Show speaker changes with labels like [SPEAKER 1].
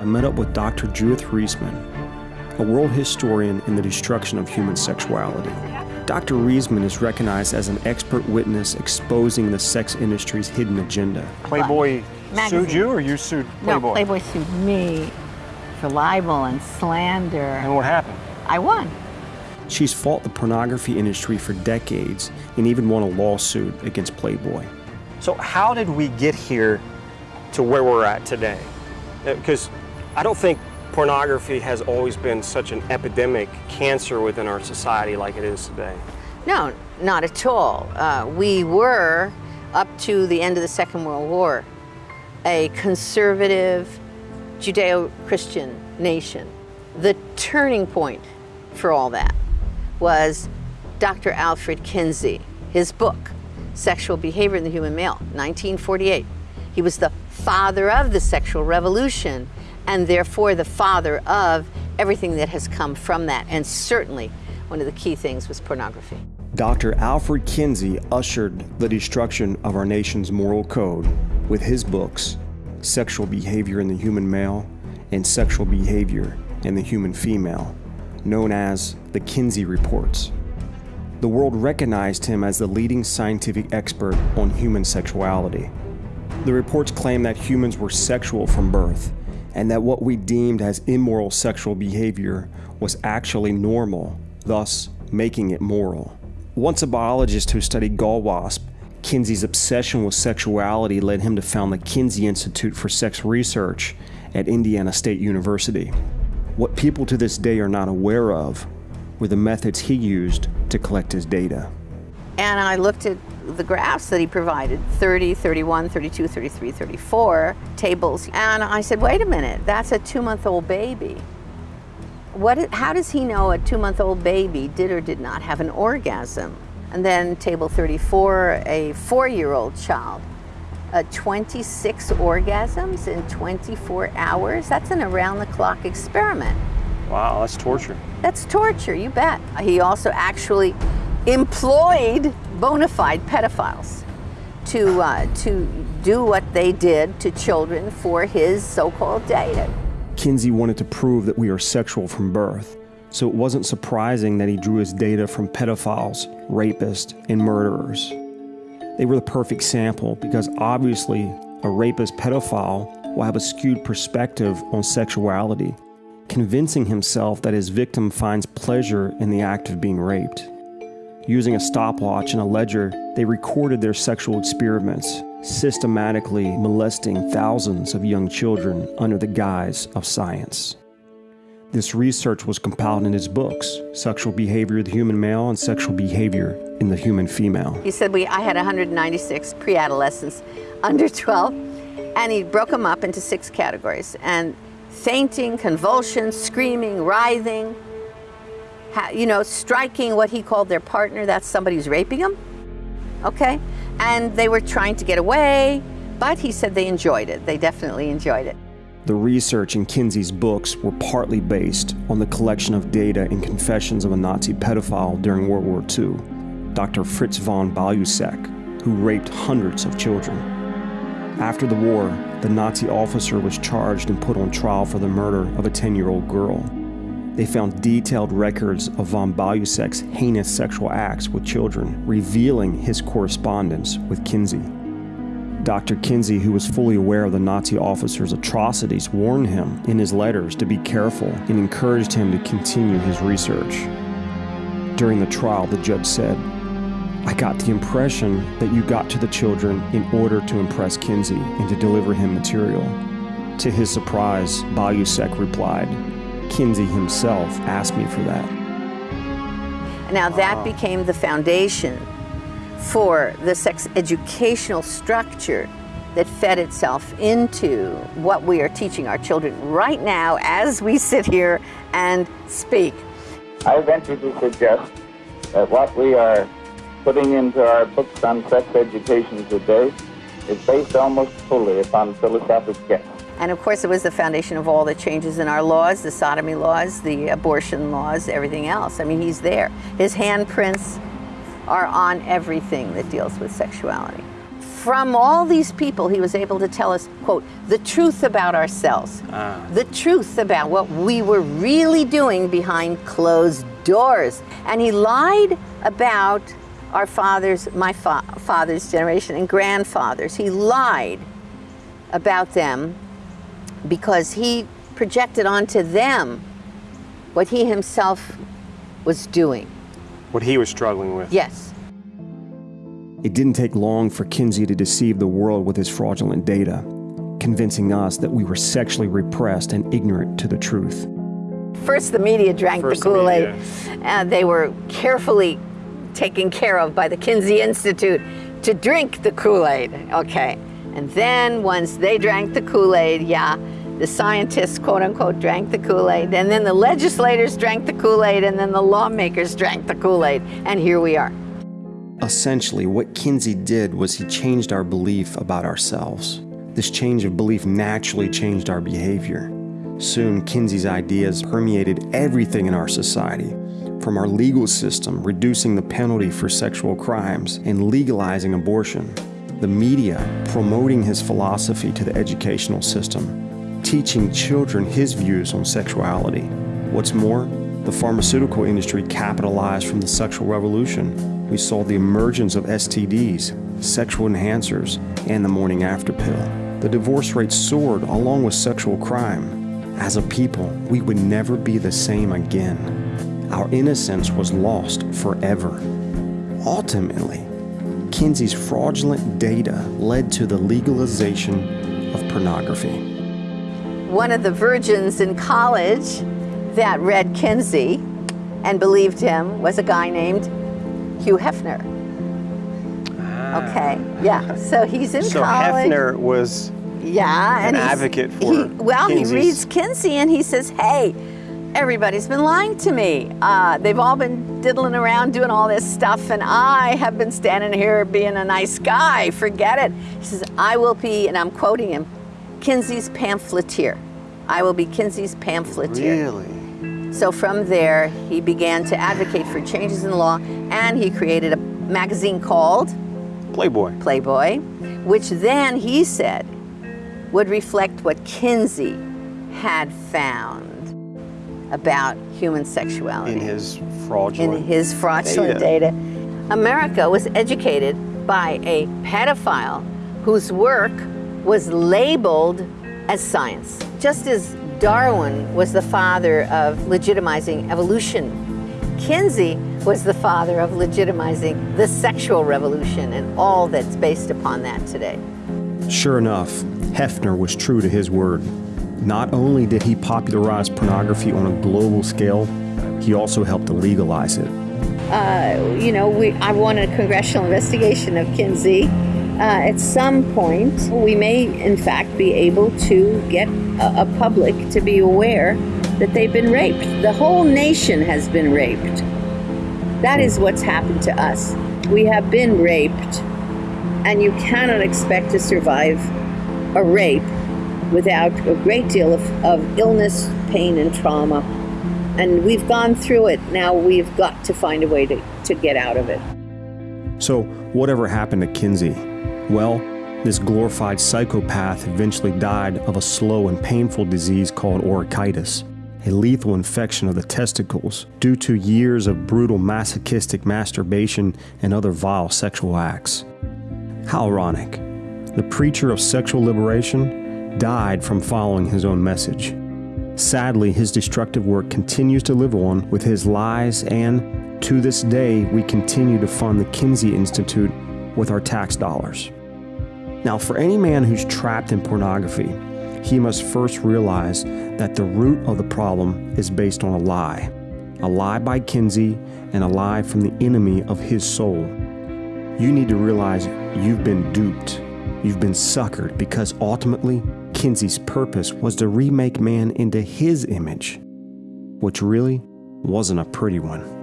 [SPEAKER 1] I met up with Dr. Judith Reisman, a world historian in the destruction of human sexuality. Dr. Reisman is recognized as an expert witness exposing the sex industry's hidden agenda.
[SPEAKER 2] Playboy
[SPEAKER 3] Magazine.
[SPEAKER 2] sued you or you sued Playboy?
[SPEAKER 3] No, Playboy sued me for libel and slander.
[SPEAKER 2] And what happened?
[SPEAKER 3] I won.
[SPEAKER 1] She's fought the pornography industry for decades and even won a lawsuit against Playboy.
[SPEAKER 2] So how did we get here to where we're at today? Uh, because I don't think pornography has always been such an epidemic cancer within our society like it is today.
[SPEAKER 3] No, not at all. Uh, we were, up to the end of the Second World War, a conservative Judeo-Christian nation. The turning point for all that was Dr. Alfred Kinsey, his book, Sexual Behavior in the Human Male, 1948. He was the father of the sexual revolution and therefore the father of everything that has come from that. And certainly one of the key things was pornography.
[SPEAKER 1] Dr. Alfred Kinsey ushered the destruction of our nation's moral code with his books, Sexual Behavior in the Human Male and Sexual Behavior in the Human Female, known as the Kinsey Reports. The world recognized him as the leading scientific expert on human sexuality. The reports claim that humans were sexual from birth and that what we deemed as immoral sexual behavior was actually normal, thus making it moral. Once a biologist who studied gall wasp, Kinsey's obsession with sexuality led him to found the Kinsey Institute for Sex Research at Indiana State University. What people to this day are not aware of were the methods he used to collect his data.
[SPEAKER 3] And I looked at the graphs that he provided 30, 31, 32, 33, 34 tables. And I said, wait a minute, that's a two month old baby. What, how does he know a two month old baby did or did not have an orgasm? And then table 34, a four year old child. Uh, 26 orgasms in 24 hours? That's an around the clock experiment.
[SPEAKER 2] Wow, that's torture.
[SPEAKER 3] That's torture, you bet. He also actually employed bona fide pedophiles to, uh, to do what they did to children for his so-called data.
[SPEAKER 1] Kinsey wanted to prove that we are sexual from birth, so it wasn't surprising that he drew his data from pedophiles, rapists, and murderers. They were the perfect sample because obviously a rapist pedophile will have a skewed perspective on sexuality, convincing himself that his victim finds pleasure in the act of being raped. Using a stopwatch and a ledger, they recorded their sexual experiments, systematically molesting thousands of young children under the guise of science. This research was compiled in his books, Sexual Behavior of the Human Male and Sexual Behavior in the Human Female.
[SPEAKER 3] He said we, I had 196 pre-adolescents under 12, and he broke them up into six categories. And fainting, convulsions, screaming, writhing, you know, striking what he called their partner, that's somebody who's raping them, okay? And they were trying to get away, but he said they enjoyed it. They definitely enjoyed it.
[SPEAKER 1] The research in Kinsey's books were partly based on the collection of data and confessions of a Nazi pedophile during World War II, Dr. Fritz von Balluseck, who raped hundreds of children. After the war, the Nazi officer was charged and put on trial for the murder of a 10-year-old girl. They found detailed records of von Balluseck's heinous sexual acts with children, revealing his correspondence with Kinsey. Dr. Kinsey, who was fully aware of the Nazi officer's atrocities, warned him in his letters to be careful and encouraged him to continue his research. During the trial, the judge said, I got the impression that you got to the children in order to impress Kinsey and to deliver him material. To his surprise, Balluseck replied, Kinsey himself asked me for that.
[SPEAKER 3] Now that ah. became the foundation for the sex educational structure that fed itself into what we are teaching our children right now as we sit here and speak.
[SPEAKER 4] I venture to suggest that what we are putting into our books on sex education today is based almost fully upon philosophic guess.
[SPEAKER 3] And of course, it was the foundation of all the changes in our laws, the sodomy laws, the abortion laws, everything else. I mean, he's there. His handprints are on everything that deals with sexuality. from all these people, he was able to tell us, quote, the truth about ourselves,
[SPEAKER 2] Ah.
[SPEAKER 3] the truth about what we were really doing behind closed doors. And he lied about our fathers, my fa- father's generation, and grandfathers. He lied about them because he projected onto them what he himself was doing.
[SPEAKER 2] What he was struggling with.
[SPEAKER 3] Yes.
[SPEAKER 1] It didn't take long for Kinsey to deceive the world with his fraudulent data, convincing us that we were sexually repressed and ignorant to the truth.
[SPEAKER 3] First, the media drank
[SPEAKER 2] First
[SPEAKER 3] the
[SPEAKER 2] the
[SPEAKER 3] Kool Aid,
[SPEAKER 2] media.
[SPEAKER 3] and uh, they were carefully taken care of by the Kinsey Institute to drink the Kool Aid. Okay. And then once they drank the Kool Aid, yeah, the scientists, quote unquote, drank the Kool Aid, and then the legislators drank the Kool Aid, and then the lawmakers drank the Kool Aid, and here we are.
[SPEAKER 1] Essentially, what Kinsey did was he changed our belief about ourselves. This change of belief naturally changed our behavior. Soon, Kinsey's ideas permeated everything in our society, from our legal system reducing the penalty for sexual crimes and legalizing abortion, the media promoting his philosophy to the educational system, teaching children his views on sexuality. What's more, the pharmaceutical industry capitalized from the sexual revolution. We saw the emergence of STDs, sexual enhancers, and the morning after pill. The divorce rate soared along with sexual crime. As a people, we would never be the same again. Our innocence was lost forever. Ultimately, Kinsey's fraudulent data led to the legalization of pornography.
[SPEAKER 3] One of the virgins in college that read Kinsey and believed him was a guy named Hugh Hefner. Ah. Okay, yeah. So he's in
[SPEAKER 2] So
[SPEAKER 3] college.
[SPEAKER 2] Hefner was
[SPEAKER 3] yeah,
[SPEAKER 2] an
[SPEAKER 3] and
[SPEAKER 2] advocate for
[SPEAKER 3] he- well,
[SPEAKER 2] Kinsey's-
[SPEAKER 3] he reads Kinsey and he says, "Hey, everybody's been lying to me. Uh, they've all been diddling around doing all this stuff, and I have been standing here being a nice guy. Forget it." He says, "I will be," and I'm quoting him, "Kinsey's pamphleteer. I will be Kinsey's pamphleteer."
[SPEAKER 2] really.
[SPEAKER 3] So from there, he began to advocate for changes in law, and he created a magazine called
[SPEAKER 2] Playboy.
[SPEAKER 3] Playboy, which then he said would reflect what Kinsey had found about human sexuality
[SPEAKER 2] In his
[SPEAKER 3] in his fraudulent data. America was educated by a pedophile whose work was labeled as science. Just as Darwin was the father of legitimizing evolution, Kinsey was the father of legitimizing the sexual revolution and all that's based upon that today.
[SPEAKER 1] Sure enough, Hefner was true to his word. Not only did he popularize pornography on a global scale, he also helped to legalize it.
[SPEAKER 3] uh, you know, we, I want a congressional investigation of Kinsey. Uh, at some point, we may, in fact, be able to get a, a public to be aware that they've been raped. The whole nation has been raped. That is what's happened to us. We have been raped, and you cannot expect to survive a rape without a great deal of, of illness, pain, and trauma. And we've gone through it. Now we've got to find a way to, to get out of it.
[SPEAKER 1] So, whatever happened to Kinsey? Well, this glorified psychopath eventually died of a slow and painful disease called orchitis, a lethal infection of the testicles due to years of brutal masochistic masturbation and other vile sexual acts. How ironic. The preacher of sexual liberation died from following his own message. Sadly, his destructive work continues to live on with his lies, and to this day, we continue to fund the Kinsey Institute with our tax dollars. Now, for any man who's trapped in pornography, he must first realize that the root of the problem is based on a lie. A lie by Kinsey and a lie from the enemy of his soul. You need to realize you've been duped. You've been suckered because ultimately, Kinsey's purpose was to remake man into his image, which really wasn't a pretty one.